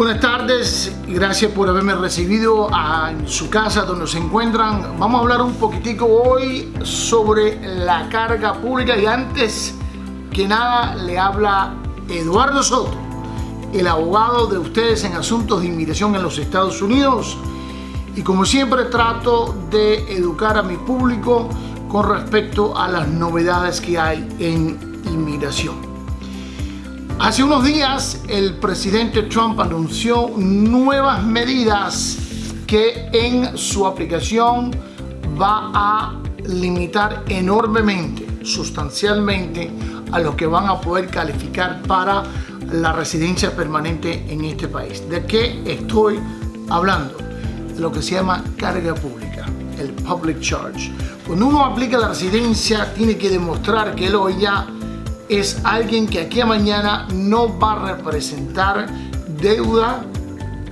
Buenas tardes gracias por haberme recibido en su casa donde se encuentran. Vamos a hablar un poquitico hoy sobre la carga pública y antes que nada le habla Eduardo Soto, el abogado de ustedes en asuntos de inmigración en los Estados Unidos. Y como siempre trato de educar a mi público con respecto a las novedades que hay en inmigración. Hace unos días el presidente Trump anunció nuevas medidas que en su aplicación va a limitar enormemente, sustancialmente, a los que van a poder calificar para la residencia permanente en este país. ¿De qué estoy hablando? Lo que se llama carga pública, el public charge. Cuando uno aplica la residencia, tiene que demostrar que él o ella es alguien que aquí a mañana no va a representar deuda,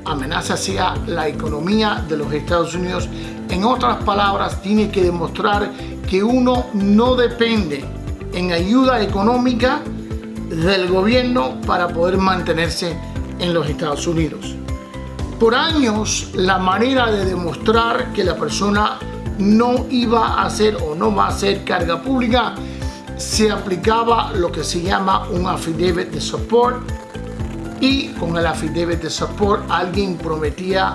amenaza hacia la economía de los Estados Unidos. En otras palabras, tiene que demostrar que uno no depende en ayuda económica del gobierno para poder mantenerse en los Estados Unidos. Por años, la manera de demostrar que la persona no iba a hacer o no va a hacer carga pública se aplicaba lo que se llama un affidavit de support y con el affidavit de support alguien prometía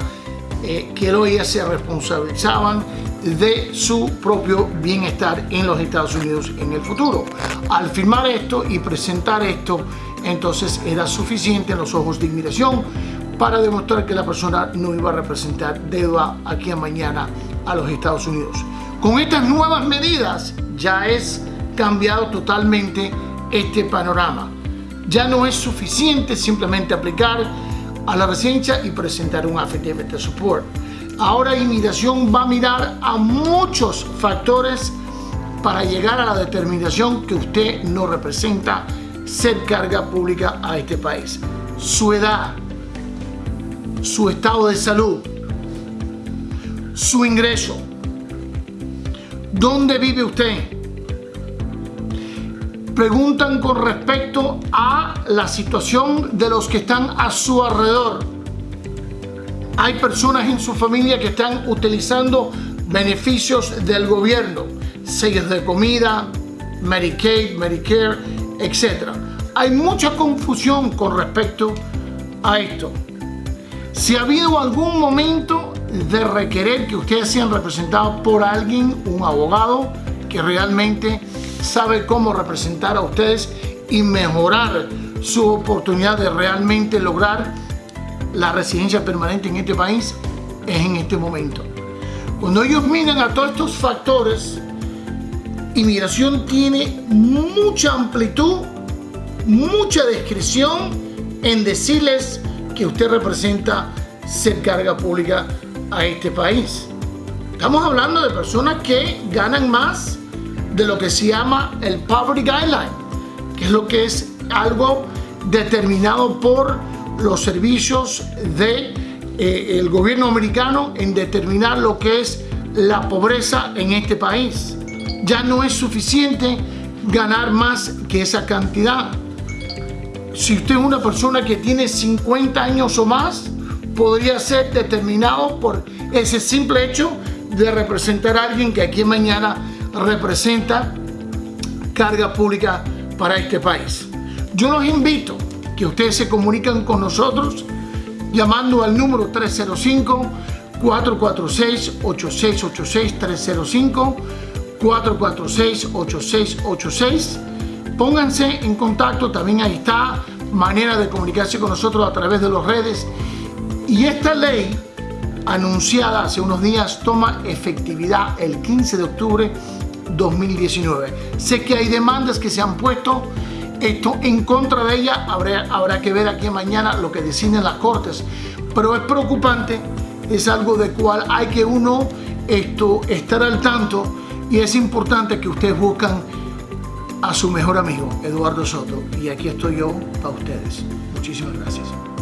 eh, que ellos se responsabilizaban de su propio bienestar en los Estados Unidos en el futuro. Al firmar esto y presentar esto, entonces era suficiente en los ojos de inmigración para demostrar que la persona no iba a representar deuda aquí a mañana a los Estados Unidos. Con estas nuevas medidas ya es cambiado totalmente este panorama. Ya no es suficiente simplemente aplicar a la residencia y presentar un affidavit de support. Ahora inmigración va a mirar a muchos factores para llegar a la determinación que usted no representa ser carga pública a este país. Su edad, su estado de salud, su ingreso, dónde vive usted, preguntan con respecto a la situación de los que están a su alrededor. Hay personas en su familia que están utilizando beneficios del gobierno, sellos de comida, Medicaid, Medicare, etc. Hay mucha confusión con respecto a esto. Si ha habido algún momento de requerir que ustedes sean representados por alguien, un abogado, que realmente sabe cómo representar a ustedes y mejorar su oportunidad de realmente lograr la residencia permanente en este país es en este momento. Cuando ellos miran a todos estos factores, inmigración tiene mucha amplitud, mucha descripción en decirles que usted representa ser carga pública a este país. Estamos hablando de personas que ganan más de lo que se llama el Poverty Guideline, que es lo que es algo determinado por los servicios del de, eh, gobierno americano en determinar lo que es la pobreza en este país. Ya no es suficiente ganar más que esa cantidad. Si usted es una persona que tiene 50 años o más, podría ser determinado por ese simple hecho de representar a alguien que aquí mañana representa carga pública para este país. Yo los invito que ustedes se comuniquen con nosotros llamando al número 305 446 8686 305 446 8686 pónganse en contacto también ahí está manera de comunicarse con nosotros a través de las redes y esta ley anunciada hace unos días toma efectividad el 15 de octubre 2019. Sé que hay demandas que se han puesto esto en contra de ella, habrá, habrá que ver aquí mañana lo que deciden las cortes, pero es preocupante, es algo de cual hay que uno esto, estar al tanto y es importante que ustedes buscan a su mejor amigo, Eduardo Soto, y aquí estoy yo para ustedes. Muchísimas gracias.